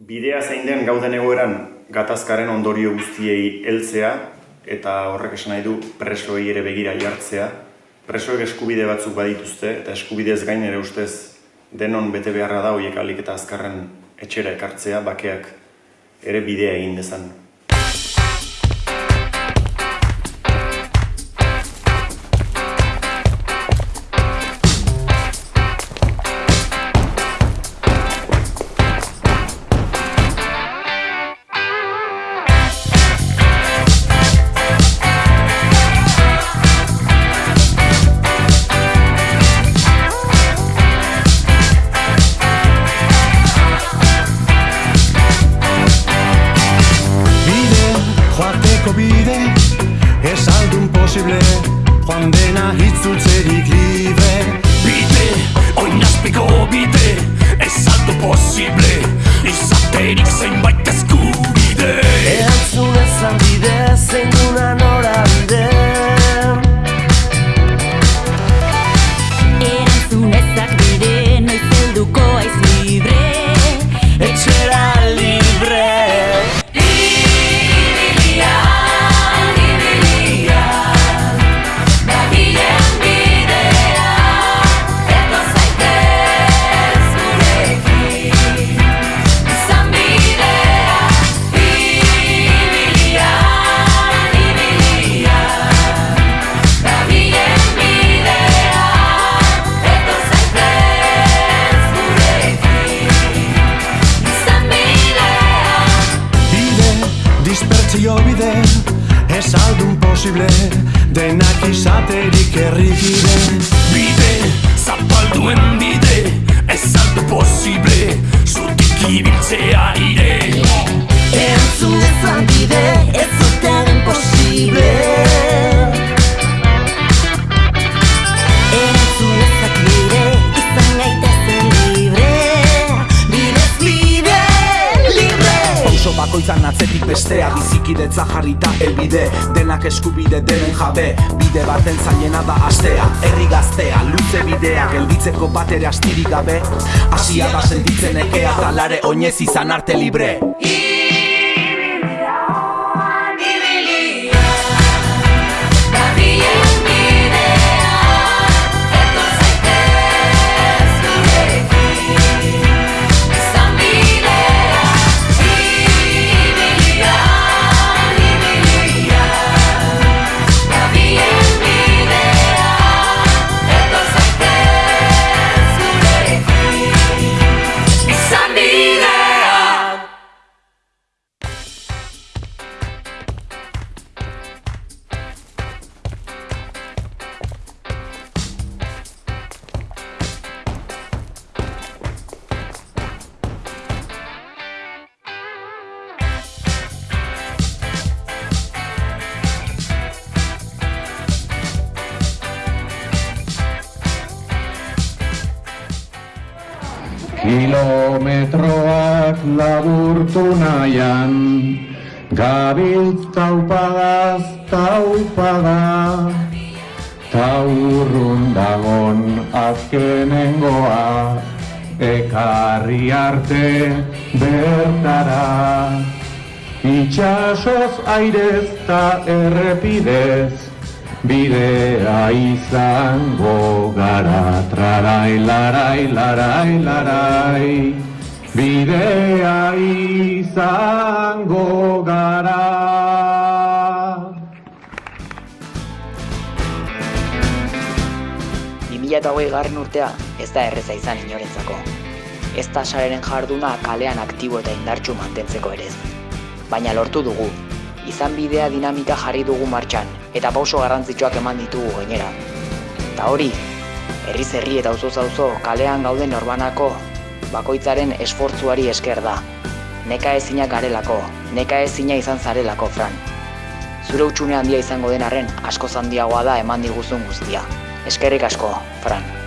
Bidea zein den gauden egoeran gatazkaren ondorio guztiei heltzea eta horrek esan nahi du presoei ere begira jartzea. Presoek eskubide batzuk badituzte eta eskubidez gain ere ustez denon bete beharra da hoiek alik eta azkarren etxera ekartzea bakeak ere bidea egin dezan. Dena hitzultzerik libre. Bide, oinazpiko bide Ez aldo posible. Izaterik zenbait eskubide Erantzun ezan bide, zein duna dispertsio bide Ez aldun posible Denak izaterik errikide Bide, zapalduen bide bakoitzan atzetik bestea Bizikidetza jarrita elbide Denak eskubide denen jabe Bide baten zailena da astea Herri gaztea, luze bidea Gelditzeko bat ere astirik gabe Asia da sentitzen ekea Talare oinez izan arte libre Kilometroak laburtu nahian Gabiltz taupagaz taupaga Taurrun dagon azkenengoa Ekarri arte bertara. Itxasoz airez ta errepidez Bidea izango gara Trarai, larai, larai, larai Bidea izango gara eta hogei garren urtea ez da erreza izan inorentzako. Ez da sareren jarduna kalean aktibo eta indartsu mantentzeko ere ez. Baina lortu dugu, izan bidea dinamika jarri dugu martxan, eta pauso garrantzitsuak eman ditugu gainera. Eta hori, herriz herri eta auzoz auzo kalean gauden norbanako bakoitzaren esfortzuari esker da. Neka ezinak garelako, neka ezina izan zarelako, Fran. Zure utxune handia izango den arren, askoz handiagoa da eman diguzun guztia. Eskerrik asko, Fran.